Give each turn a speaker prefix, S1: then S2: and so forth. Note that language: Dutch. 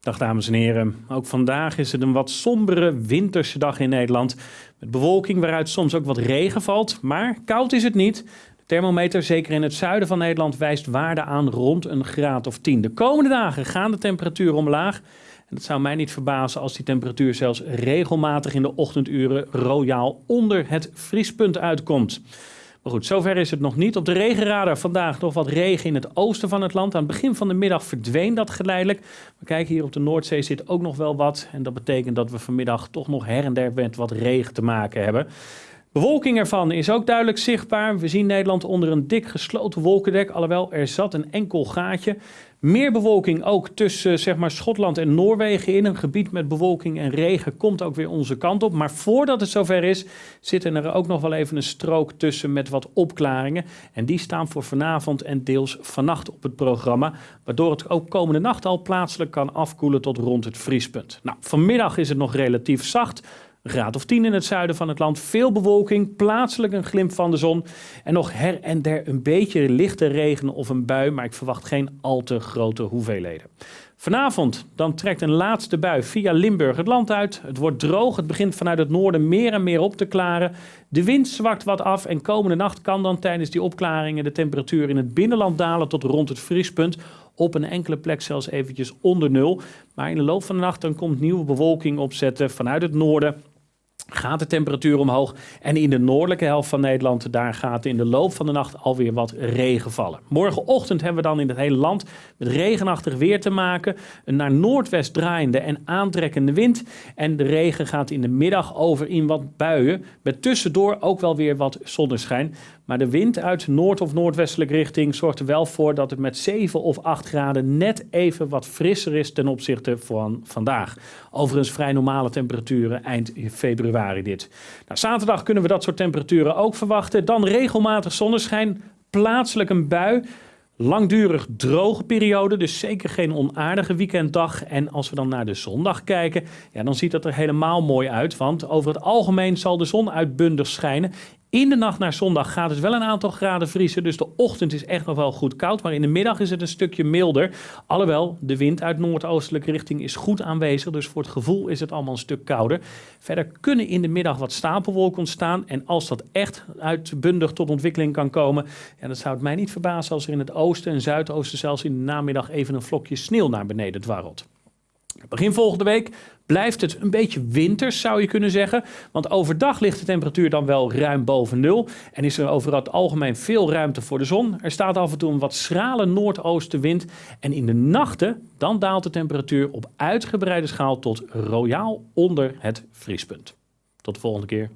S1: Dag dames en heren. Ook vandaag is het een wat sombere winterse dag in Nederland. Met bewolking waaruit soms ook wat regen valt, maar koud is het niet. De thermometer, zeker in het zuiden van Nederland, wijst waarde aan rond een graad of 10. De komende dagen gaan de temperaturen omlaag. En het zou mij niet verbazen als die temperatuur zelfs regelmatig in de ochtenduren royaal onder het vriespunt uitkomt. Maar goed, zover is het nog niet. Op de regenradar vandaag nog wat regen in het oosten van het land. Aan het begin van de middag verdween dat geleidelijk. We kijken hier op de Noordzee zit ook nog wel wat. En dat betekent dat we vanmiddag toch nog her en der met wat regen te maken hebben. Bewolking ervan is ook duidelijk zichtbaar. We zien Nederland onder een dik gesloten wolkendek, alhoewel er zat een enkel gaatje. Meer bewolking ook tussen zeg maar, Schotland en Noorwegen in. Een gebied met bewolking en regen komt ook weer onze kant op. Maar voordat het zover is, zitten er ook nog wel even een strook tussen met wat opklaringen. En die staan voor vanavond en deels vannacht op het programma. Waardoor het ook komende nacht al plaatselijk kan afkoelen tot rond het vriespunt. Nou, vanmiddag is het nog relatief zacht. Graad of 10 in het zuiden van het land. Veel bewolking, plaatselijk een glimp van de zon. En nog her en der een beetje lichte regen of een bui, maar ik verwacht geen al te grote hoeveelheden. Vanavond dan trekt een laatste bui via Limburg het land uit. Het wordt droog, het begint vanuit het noorden meer en meer op te klaren. De wind zwakt wat af en komende nacht kan dan tijdens die opklaringen de temperatuur in het binnenland dalen tot rond het vriespunt. Op een enkele plek zelfs eventjes onder nul. Maar in de loop van de nacht dan komt nieuwe bewolking opzetten vanuit het noorden gaat de temperatuur omhoog. En in de noordelijke helft van Nederland, daar gaat in de loop van de nacht alweer wat regen vallen. Morgenochtend hebben we dan in het hele land met regenachtig weer te maken. Een naar noordwest draaiende en aantrekkende wind. En de regen gaat in de middag over in wat buien. Met tussendoor ook wel weer wat zonneschijn. Maar de wind uit noord- of noordwestelijke richting zorgt er wel voor dat het met 7 of 8 graden net even wat frisser is ten opzichte van vandaag. Overigens vrij normale temperaturen eind februari dit. Nou, zaterdag kunnen we dat soort temperaturen ook verwachten. Dan regelmatig zonneschijn, plaatselijk een bui. Langdurig droge periode, dus zeker geen onaardige weekenddag. En als we dan naar de zondag kijken, ja, dan ziet dat er helemaal mooi uit. Want over het algemeen zal de zon uitbundig schijnen. In de nacht naar zondag gaat het wel een aantal graden vriezen. Dus de ochtend is echt nog wel goed koud. Maar in de middag is het een stukje milder. Alhoewel, de wind uit noordoostelijke richting is goed aanwezig. Dus voor het gevoel is het allemaal een stuk kouder. Verder kunnen in de middag wat stapelwolken ontstaan. En als dat echt uitbundig tot ontwikkeling kan komen. Ja, dan zou het mij niet verbazen als er in het oosten en zuidoosten zelfs in de namiddag even een vlokje sneeuw naar beneden dwarrelt. Begin volgende week blijft het een beetje winters, zou je kunnen zeggen. Want overdag ligt de temperatuur dan wel ruim boven nul. En is er over het algemeen veel ruimte voor de zon. Er staat af en toe een wat schrale noordoostenwind. En in de nachten, dan daalt de temperatuur op uitgebreide schaal tot royaal onder het vriespunt. Tot de volgende keer.